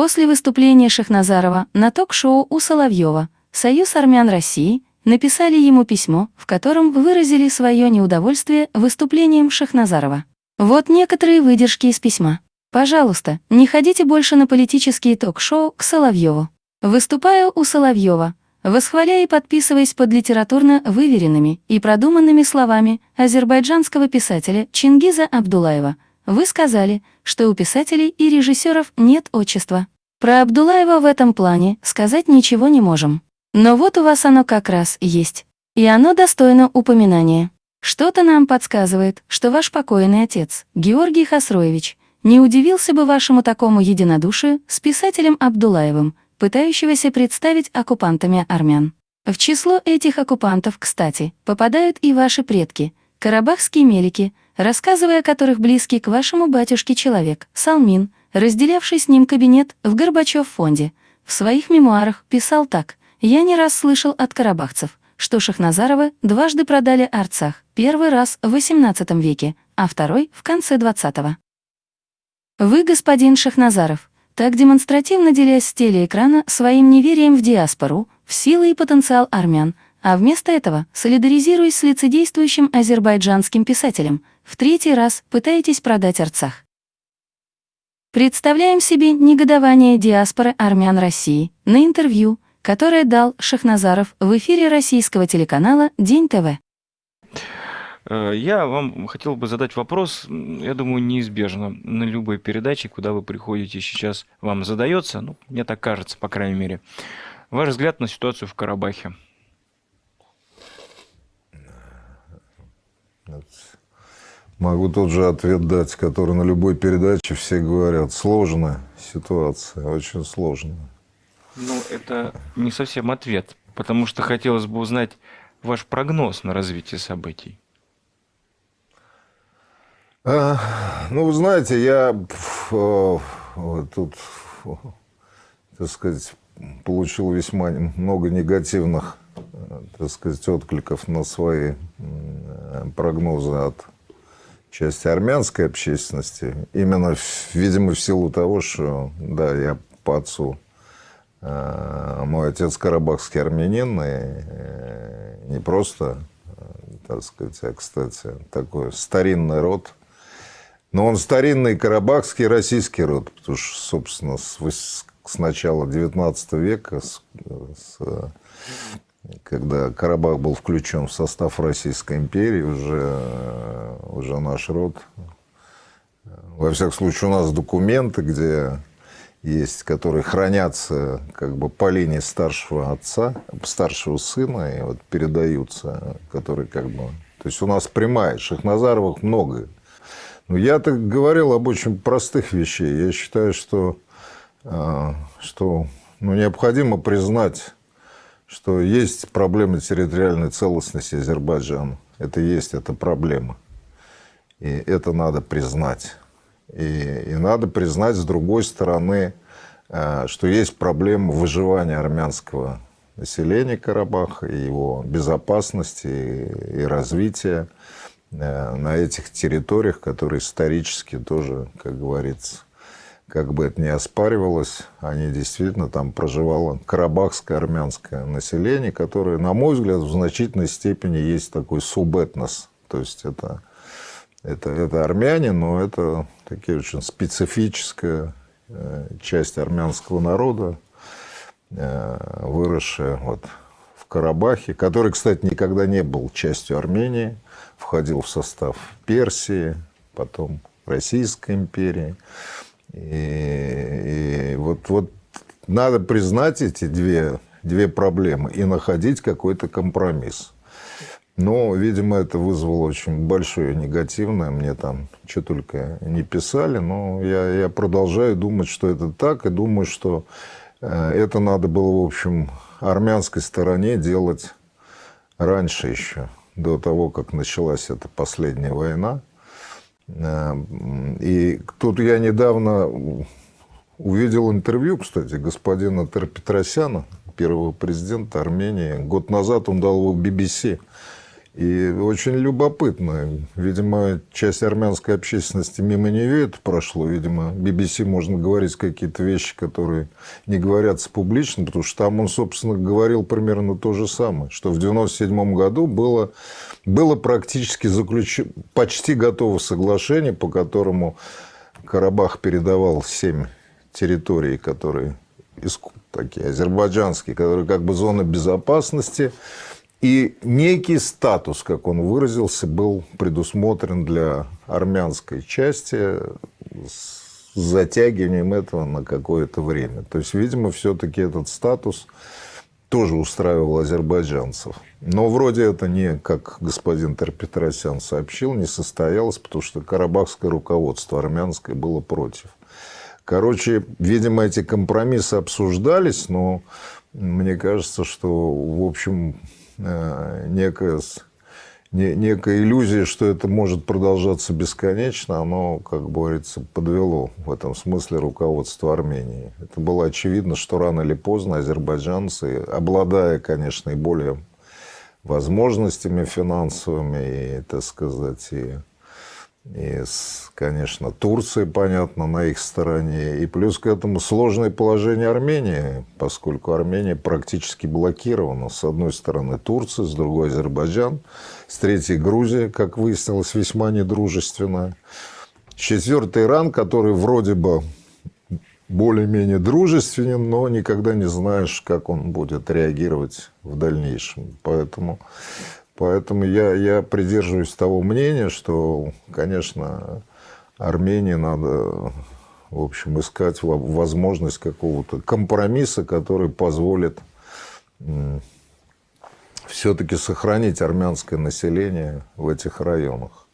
После выступления Шахназарова на ток-шоу у Соловьева Союз армян России написали ему письмо, в котором выразили свое неудовольствие выступлением Шахназарова. Вот некоторые выдержки из письма. Пожалуйста, не ходите больше на политические ток-шоу к Соловьеву. Выступая у Соловьева, восхваляя и подписываясь под литературно выверенными и продуманными словами азербайджанского писателя Чингиза Абдулаева, вы сказали, что у писателей и режиссеров нет отчества. Про Абдулаева в этом плане сказать ничего не можем. Но вот у вас оно как раз есть. И оно достойно упоминания. Что-то нам подсказывает, что ваш покойный отец, Георгий Хасроевич, не удивился бы вашему такому единодушию с писателем Абдулаевым, пытающегося представить оккупантами армян. В число этих оккупантов, кстати, попадают и ваши предки, карабахские мелики, рассказывая о которых близкий к вашему батюшке человек, Салмин, разделявший с ним кабинет в Горбачев-фонде, в своих мемуарах писал так «Я не раз слышал от карабахцев, что Шахназаровы дважды продали Арцах, первый раз в XVIII веке, а второй — в конце XX. Вы, господин Шахназаров, так демонстративно делясь с телеэкрана своим неверием в диаспору, в силы и потенциал армян, а вместо этого, солидаризируясь с лицедействующим азербайджанским писателем, в третий раз пытаетесь продать Арцах. Представляем себе негодование диаспоры армян России на интервью, которое дал Шахназаров в эфире российского телеканала «День ТВ». Э, я вам хотел бы задать вопрос, я думаю, неизбежно на любой передаче, куда вы приходите сейчас, вам задается, ну, мне так кажется, по крайней мере. Ваш взгляд на ситуацию в Карабахе. Могу тот же ответ дать, который на любой передаче все говорят. Сложная ситуация, очень сложная. Ну, это не совсем ответ, потому что хотелось бы узнать ваш прогноз на развитие событий. А, ну, вы знаете, я вот тут, так сказать, получил весьма много негативных, так сказать, откликов на свои прогнозы от части армянской общественности. Именно, видимо, в силу того, что, да, я по отцу, мой отец карабахский армянин, и не просто, так сказать, а, кстати, такой старинный род – но он старинный карабахский российский род, потому что, собственно, с, с начала XIX века, с, с, когда Карабах был включен в состав Российской империи, уже, уже наш род, во всяком случае, у нас документы, где есть, которые хранятся как бы по линии старшего отца, старшего сына, и вот передаются, которые как бы... То есть у нас прямая, Шахназаровых много, ну, я так говорил об очень простых вещах. Я считаю, что, а, что ну, необходимо признать, что есть проблема территориальной целостности Азербайджана. Это есть, это проблема. И это надо признать. И, и надо признать, с другой стороны, а, что есть проблема выживания армянского населения Карабаха, и его безопасности и, и развития. Э, на этих территориях, которые исторически тоже, как говорится, как бы это ни оспаривалось, они действительно там проживало карабахское армянское население, которое, на мой взгляд, в значительной степени есть такой субэтнос. То есть это, это, это армяне, но это такие очень специфическая э, часть армянского народа, э, выросшая вот в Карабахе, который, кстати, никогда не был частью Армении, входил в состав Персии, потом Российской империи. И, и вот, вот надо признать эти две, две проблемы и находить какой-то компромисс. Но, видимо, это вызвало очень большое негативное. Мне там что только не писали, но я, я продолжаю думать, что это так, и думаю, что э, это надо было, в общем, армянской стороне делать раньше еще до того, как началась эта последняя война. Э, и тут я недавно увидел интервью, кстати, господина Петросяна, первого президента Армении. Год назад он дал его BBC. И очень любопытно. Видимо, часть армянской общественности мимо нее это прошло. Видимо, BBC можно говорить какие-то вещи, которые не говорятся публично, потому что там он, собственно, говорил примерно то же самое, что в 1997 году было, было практически заключено, почти готово соглашение, по которому Карабах передавал семь территорий, которые такие азербайджанские, которые как бы зона безопасности, и некий статус, как он выразился, был предусмотрен для армянской части с затягиванием этого на какое-то время. То есть, видимо, все-таки этот статус тоже устраивал азербайджанцев. Но вроде это не, как господин Терпетросян сообщил, не состоялось, потому что карабахское руководство армянское было против. Короче, видимо, эти компромиссы обсуждались, но мне кажется, что, в общем, Э, некая, некая иллюзия, что это может продолжаться бесконечно, оно, как говорится, подвело в этом смысле руководство Армении. Это было очевидно, что рано или поздно азербайджанцы, обладая, конечно, и более возможностями финансовыми, и, так сказать, и и, конечно, Турция, понятно, на их стороне. И плюс к этому сложное положение Армении, поскольку Армения практически блокирована. С одной стороны Турция, с другой Азербайджан, с третьей Грузия, как выяснилось, весьма недружественная. Четвертый Иран, который вроде бы более-менее дружественен, но никогда не знаешь, как он будет реагировать в дальнейшем. Поэтому Поэтому я, я придерживаюсь того мнения, что, конечно, Армении надо, в общем, искать возможность какого-то компромисса, который позволит все-таки сохранить армянское население в этих районах.